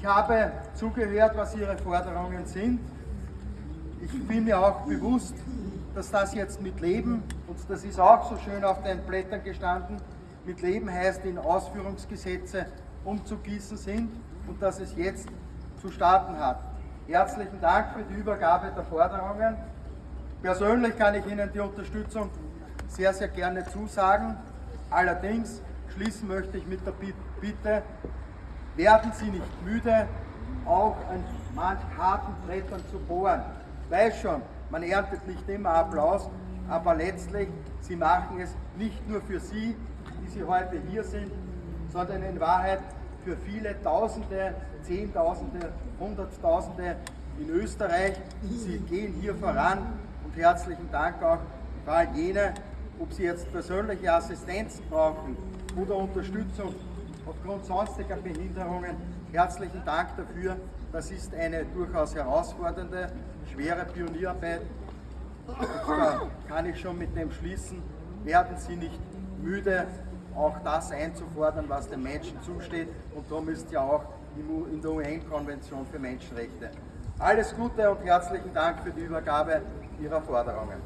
Ich habe zugehört, was Ihre Forderungen sind. Ich bin mir auch bewusst, dass das jetzt mit Leben, und das ist auch so schön auf den Blättern gestanden, mit Leben heißt in Ausführungsgesetze umzugießen sind und dass es jetzt zu starten hat. Herzlichen Dank für die Übergabe der Forderungen. Persönlich kann ich Ihnen die Unterstützung sehr, sehr gerne zusagen. Allerdings schließen möchte ich mit der Bitte, werden Sie nicht müde, auch an manch harten Brettern zu bohren. Ich weiß schon, man erntet nicht immer Applaus, aber letztlich, Sie machen es nicht nur für Sie, die Sie heute hier sind, sondern in Wahrheit für viele Tausende, Zehntausende, Hunderttausende in Österreich. Sie gehen hier voran und herzlichen Dank auch für all jene, ob Sie jetzt persönliche Assistenz brauchen oder Unterstützung aufgrund sonstiger Behinderungen. Herzlichen Dank dafür. Das ist eine durchaus herausfordernde, schwere Pionierarbeit. da kann ich schon mit dem schließen, werden Sie nicht müde, auch das einzufordern, was den Menschen zusteht. Und darum ist ja auch in der UN-Konvention für Menschenrechte. Alles Gute und herzlichen Dank für die Übergabe Ihrer Forderungen.